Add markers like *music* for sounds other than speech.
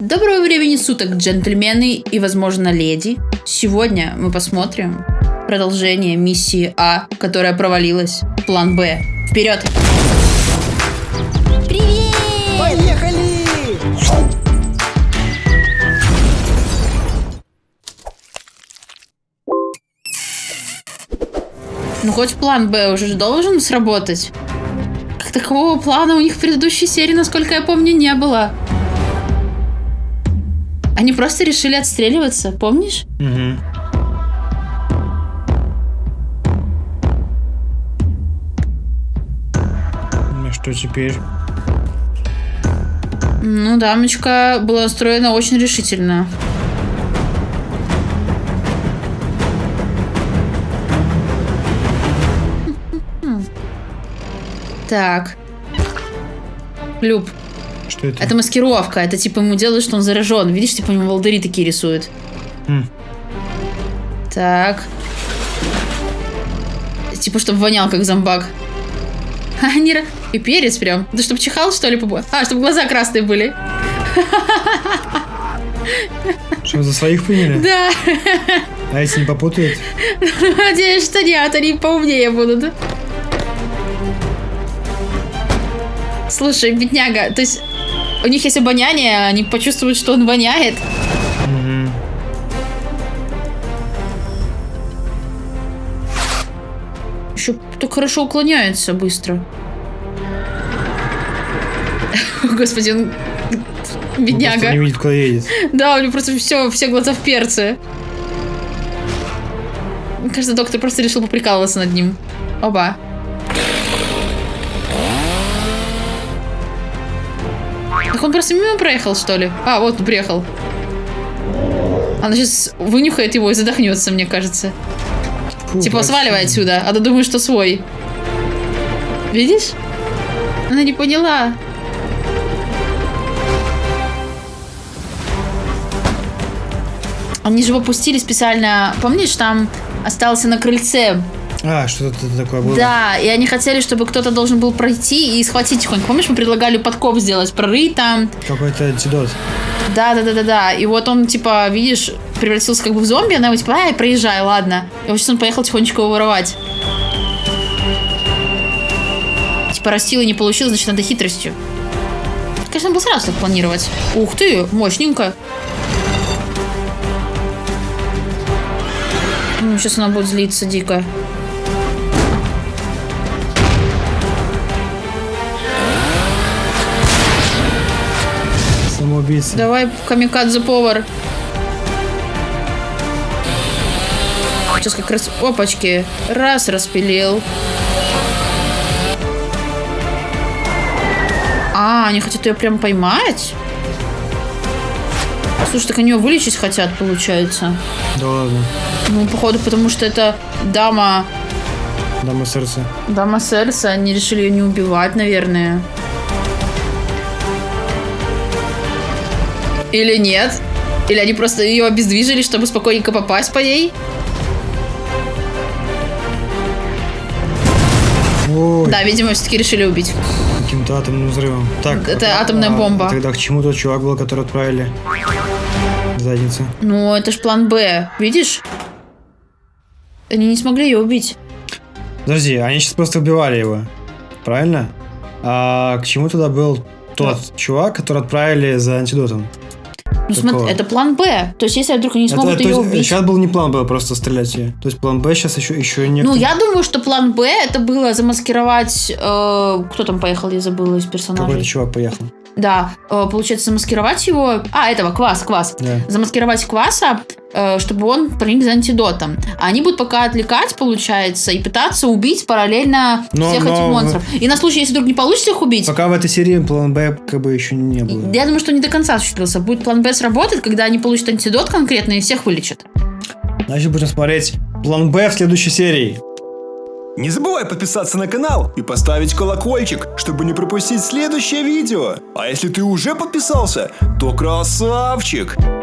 Доброго времени суток, джентльмены и, возможно, леди. Сегодня мы посмотрим продолжение миссии А, которая провалилась. План Б. Вперед! Привет! Поехали! Ну, хоть план Б уже должен сработать. Как такового плана у них в предыдущей серии, насколько я помню, не было. Они просто решили отстреливаться, помнишь? Угу. Ну что теперь? Ну, дамочка была настроена очень решительно. Так. Люб, Что это? это маскировка. Это типа ему делают, что он заражен. Видишь, типа у него волдыри такие рисуют. М. Так. Типа, чтобы вонял, как зомбак. *laughs* А, не ра- И перец прям. Да чтобы чихал, что ли, побо- А, чтобы глаза красные были. *laughs* Что, за своих приняли? Да. А если не попутают? Надеюсь, что нет, они поумнее будут. Слушай, бедняга, то есть у них есть обоняние, они почувствуют, что он воняет. Угу. Еще так хорошо уклоняется быстро. *laughs* Господи, он... Не Бедняга. видит, куда едет. Да, у него просто все, все глаза в перце. Мне кажется, доктор просто решил поприкалываться над ним. Оба. Так он просто мимо проехал, что ли? А, вот он приехал. Она сейчас вынюхает его и задохнется, мне кажется. Фу, типа, вообще. сваливай отсюда, а то думаешь, что свой. Видишь? Она не поняла. Они же его пустили специально. Помнишь, там остался на крыльце. А, что-то такое было? Да, и они хотели, чтобы кто-то должен был пройти и схватить тихонько. Помнишь, мы предлагали подкоп сделать, прорыть там. Какой-то антидот. Да, да, да, да, да. И вот он, типа, видишь, превратился как бы в зомби, она его типа, ай, проезжай, ладно. И вот сейчас он поехал тихонечко его воровать. Типа, растил и не получил, значит, надо хитростью. Конечно, было сразу так планировать. Ух ты, мощненько. сейчас она будет злиться дико. Самоубийца. Давай, камикадзе повар. Сейчас как раз... Опачки. Раз, распилил. А, они хотят ее прям поймать? Слушай, так они ее вылечить хотят, получается. Да ладно. Ну, походу, потому что это дама... Дама сердца. Дама Серса. Они решили ее не убивать, наверное. Или нет? Или они просто ее обездвижили, чтобы спокойненько попасть по ней? Ой, Да, видимо, все-таки решили убить. каким-то атомным взрывом. Так. Это атомная а бомба. Тогда к чему тот чувак был, который отправили? Задница. Ну, это ж план Б. Видишь? Они не смогли ее убить. Подожди, они сейчас просто убивали его. Правильно? А к чему тогда был тот чувак, который отправили за антидотом? Ну, смотри, это план Б. То есть, если вдруг они не смогут Это- ее есть, убить. Сейчас был не план Б, просто стрелять ее. То есть план Б сейчас еще, еще не... Ну, я думаю, что план Б это было замаскировать... э, кто там поехал, я забыла из персонажей. Какой-то чувак поехал. Да, э, получается, замаскировать его... А, этого, квас, квас. Да. Замаскировать кваса, чтобы он проник за антидотом. А они будут пока отвлекать, получается, и пытаться убить параллельно Но- всех но этих монстров. И на случай, если вдруг не получится их убить, Пока в этой серии план Б как бы еще не было. я думаю, что не до конца осуществился. Будет план Б сработать, когда они получат антидот конкретно и всех вылечат. Значит, будем смотреть план Б в следующей серии. Не забывай подписаться на канал и поставить колокольчик, чтобы не пропустить следующее видео. А если ты уже подписался, то красавчик!